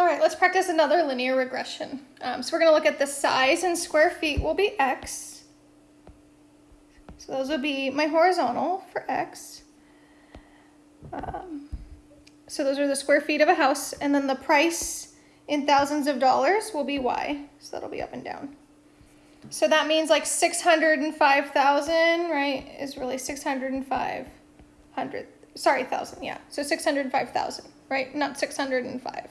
All right, let's practice another linear regression. Um, so we're gonna look at the size in square feet will be x. So those would be my horizontal for x. Um, so those are the square feet of a house, and then the price in thousands of dollars will be y. So that'll be up and down. So that means like 605,000, right, is really 605, sorry, thousand, yeah. So 605,000, right, not 605.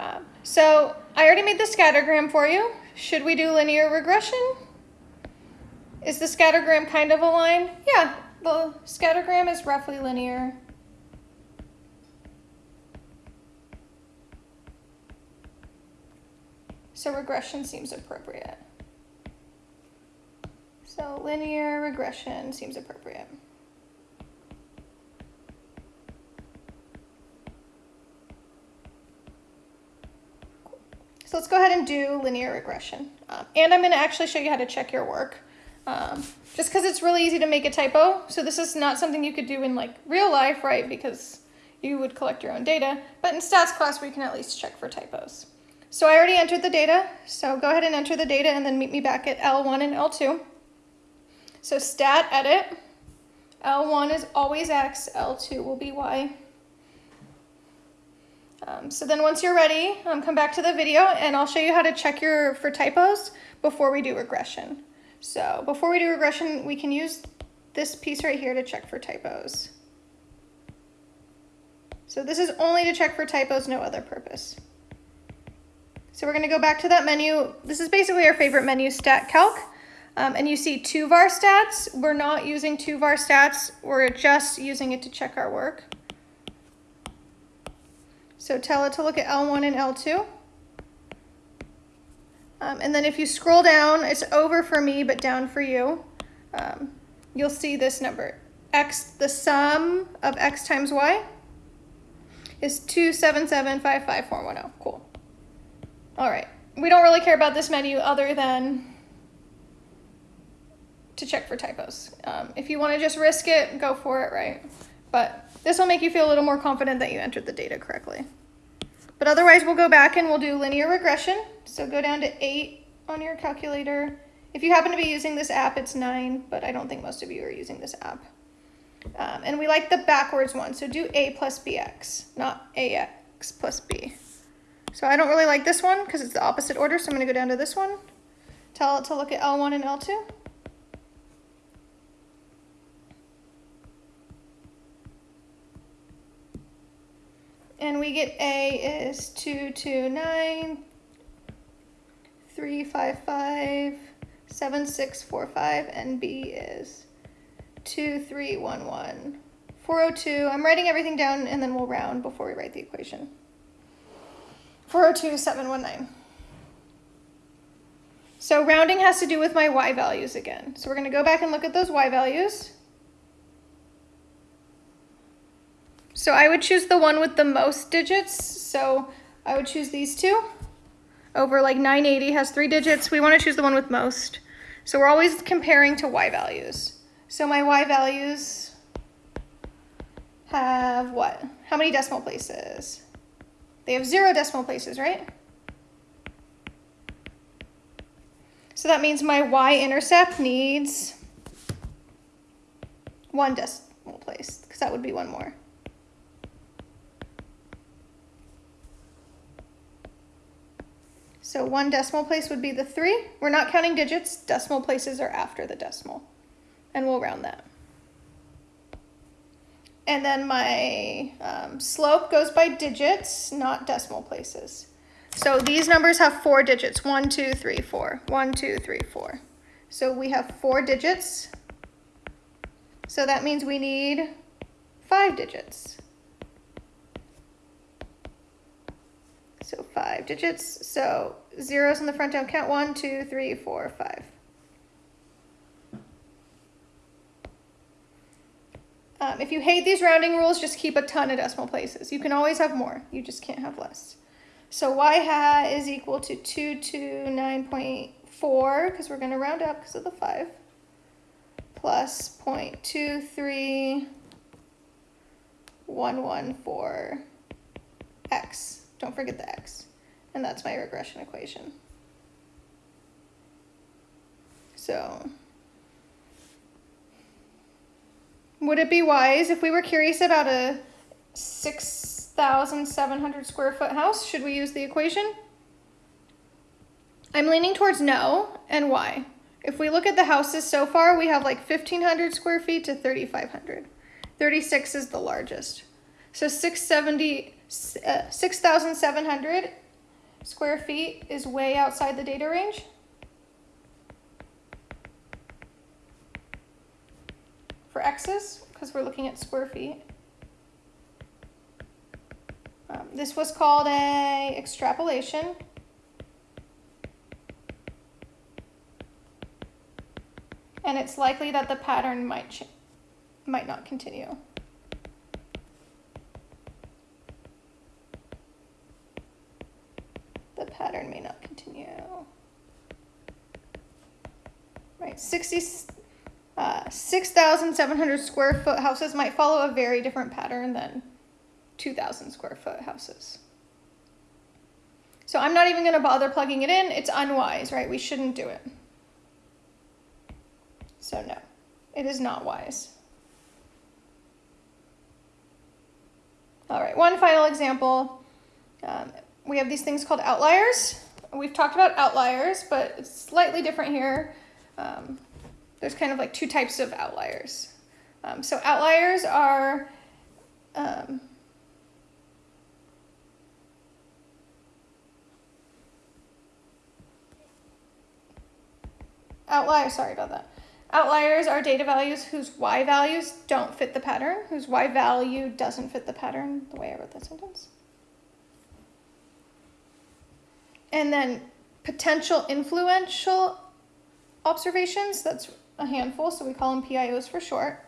Um, so I already made the scattergram for you. Should we do linear regression? Is the scattergram kind of a line? Yeah, the scattergram is roughly linear. So regression seems appropriate. So linear regression seems appropriate. So let's go ahead and do linear regression. Um, and I'm going to actually show you how to check your work. Um, just because it's really easy to make a typo. So this is not something you could do in like real life, right? Because you would collect your own data. But in stats class, we can at least check for typos. So I already entered the data. So go ahead and enter the data and then meet me back at L1 and L2. So stat edit. L1 is always X, L2 will be Y. Um, so then once you're ready, um, come back to the video and I'll show you how to check your for typos before we do regression. So before we do regression, we can use this piece right here to check for typos. So this is only to check for typos, no other purpose. So we're going to go back to that menu. This is basically our favorite menu, Stat Calc. Um, and you see two var stats. We're not using two var stats. We're just using it to check our work. So tell it to look at L1 and L2. Um, and then if you scroll down, it's over for me, but down for you. Um, you'll see this number. X, the sum of X times Y is 27755,410. Cool. All right. We don't really care about this menu other than to check for typos. Um, if you want to just risk it, go for it, right? But this will make you feel a little more confident that you entered the data correctly. But otherwise, we'll go back and we'll do linear regression. So go down to 8 on your calculator. If you happen to be using this app, it's 9, but I don't think most of you are using this app. Um, and we like the backwards one, so do a plus bx, not ax plus b. So I don't really like this one because it's the opposite order, so I'm going to go down to this one. Tell it to look at L1 and L2. And we get A is 229, 355, 7645, and B is 2311, 402. I'm writing everything down and then we'll round before we write the equation. 402, 719. So rounding has to do with my y values again. So we're going to go back and look at those y values. So I would choose the one with the most digits. So I would choose these two over like 980 has three digits. We want to choose the one with most. So we're always comparing to y values. So my y values have what? How many decimal places? They have zero decimal places, right? So that means my y-intercept needs one decimal place, because that would be one more. So one decimal place would be the three. We're not counting digits. Decimal places are after the decimal. And we'll round that. And then my um, slope goes by digits, not decimal places. So these numbers have four digits. One, two, three, four. One, two, three, four. So we have four digits. So that means we need five digits. So five digits. So zeros in the front don't count. One, two, three, four, five. Um, if you hate these rounding rules, just keep a ton of decimal places. You can always have more. You just can't have less. So y hat is equal to 229.4, because we're going to round up because of the 5, plus 0.23114 x. Don't forget the x. And that's my regression equation. So, would it be wise if we were curious about a 6,700 square foot house? Should we use the equation? I'm leaning towards no, and why? If we look at the houses so far, we have like 1,500 square feet to 3,500. 36 is the largest. So 670, uh, 6,700 square feet is way outside the data range. For x's, because we're looking at square feet. Um, this was called a extrapolation. and it's likely that the pattern might might not continue. The pattern may not continue. Right, 60, uh, 6,700 square foot houses might follow a very different pattern than 2,000 square foot houses. So I'm not even going to bother plugging it in. It's unwise, right? We shouldn't do it. So no, it is not wise. All right, one final example. Um, we have these things called outliers. We've talked about outliers, but it's slightly different here. Um, there's kind of like two types of outliers. Um, so outliers are um, outliers, sorry about that. Outliers are data values whose y values don't fit the pattern, whose y value doesn't fit the pattern, the way I wrote that sentence. And then potential influential observations, that's a handful, so we call them PIOs for short,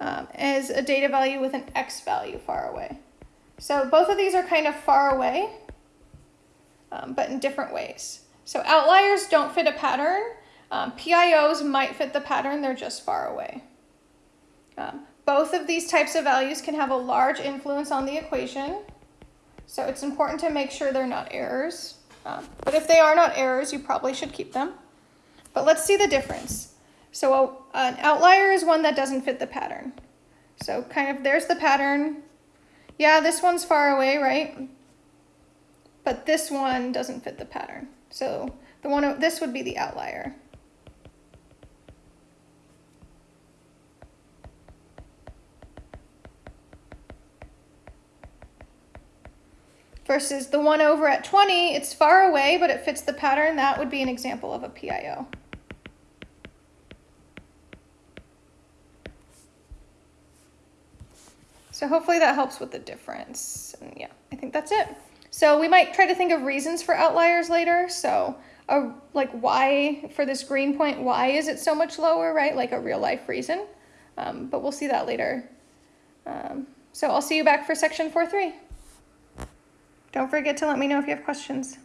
um, is a data value with an x value far away. So both of these are kind of far away, um, but in different ways. So outliers don't fit a pattern, um, PIOs might fit the pattern, they're just far away. Um, both of these types of values can have a large influence on the equation, so it's important to make sure they're not errors. Um, but if they are not errors, you probably should keep them. But let's see the difference. So a, an outlier is one that doesn't fit the pattern. So kind of, there's the pattern. Yeah, this one's far away, right? But this one doesn't fit the pattern. So the one, this would be the outlier. Versus the one over at 20, it's far away, but it fits the pattern. That would be an example of a PIO. So hopefully that helps with the difference. And yeah, I think that's it. So we might try to think of reasons for outliers later. So a, like why, for this green point, why is it so much lower, right? Like a real life reason. Um, but we'll see that later. Um, so I'll see you back for section 4.3. Don't forget to let me know if you have questions.